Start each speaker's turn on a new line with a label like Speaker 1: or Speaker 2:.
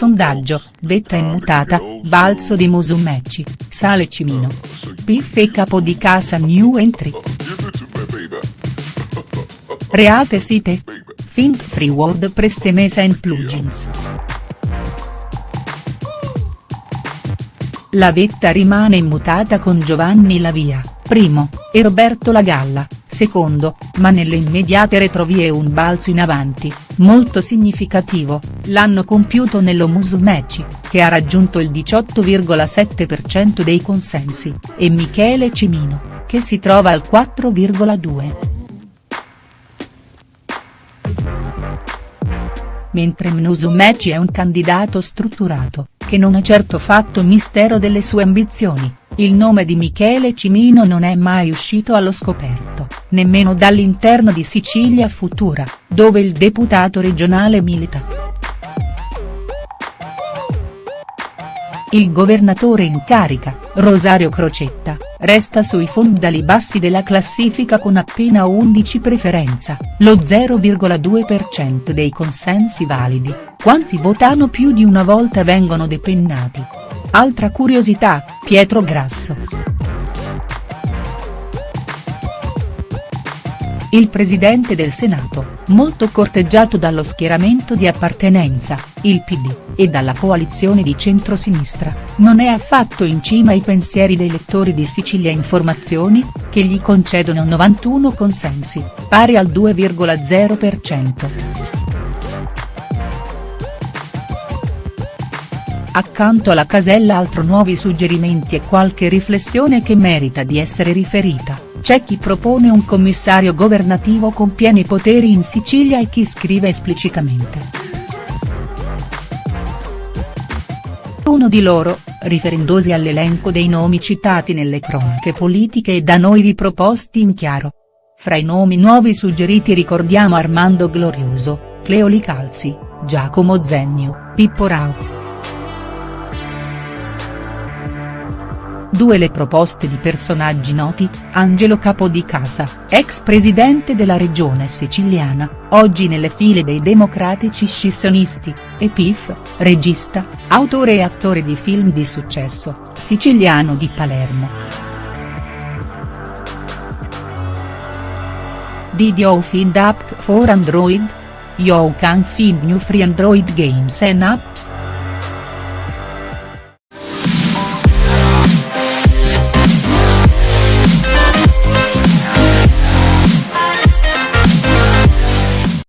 Speaker 1: Sondaggio, vetta immutata, balzo di Musumeci, sale Cimino. Piffe capo di casa new entry. Reate site. Think free WordPress mesa in plugins. La vetta rimane immutata con Giovanni Lavia, primo, e Roberto Lagalla, secondo, ma nelle immediate retrovie un balzo in avanti, molto significativo, l'hanno compiuto nello Musumeci, che ha raggiunto il 18,7% dei consensi, e Michele Cimino, che si trova al 4,2%. Mentre Musumeci è un candidato strutturato, che non ha certo fatto mistero delle sue ambizioni, il nome di Michele Cimino non è mai uscito allo scoperto, nemmeno dall'interno di Sicilia Futura, dove il deputato regionale milita. Il governatore in carica, Rosario Crocetta, resta sui fondali bassi della classifica con appena 11 preferenza, lo 0,2% dei consensi validi, quanti votano più di una volta vengono depennati. Altra curiosità, Pietro Grasso. Il presidente del Senato, molto corteggiato dallo schieramento di appartenenza, il PD, e dalla coalizione di centrosinistra, non è affatto in cima ai pensieri dei lettori di Sicilia Informazioni, che gli concedono 91 consensi, pari al 2,0%. Accanto alla casella altro nuovi suggerimenti e qualche riflessione che merita di essere riferita, c'è chi propone un commissario governativo con pieni poteri in Sicilia e chi scrive esplicitamente. Uno di loro, riferendosi all'elenco dei nomi citati nelle cronache politiche e da noi riproposti in chiaro. Fra i nomi nuovi suggeriti ricordiamo Armando Glorioso, Cleoli Calzi, Giacomo Zennio, Pippo Rao. Due le proposte di personaggi noti, Angelo Capodicasa, ex presidente della regione siciliana, oggi nelle file dei democratici scissionisti, e Pif, regista, autore e attore di film di successo, siciliano di Palermo. Did you find app for Android? You can find new free Android games and apps.